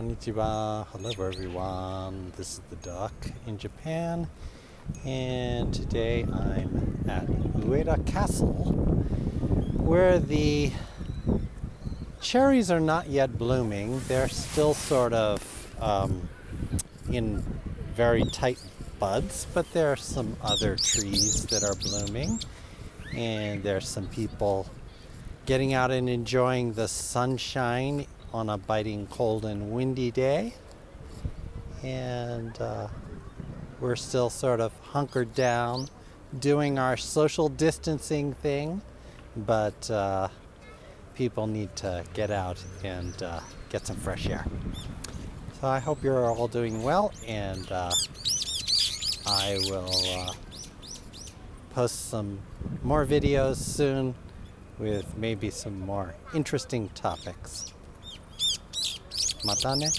Konnichiwa. Hello everyone. This is the duck in Japan and today I'm at Ueda Castle where the cherries are not yet blooming. They're still sort of um, in very tight buds, but there are some other trees that are blooming and there's some people getting out and enjoying the sunshine on a biting cold and windy day. And uh, we're still sort of hunkered down doing our social distancing thing, but uh, people need to get out and uh, get some fresh air. So I hope you're all doing well, and uh, I will uh, post some more videos soon with maybe some more interesting topics. またね。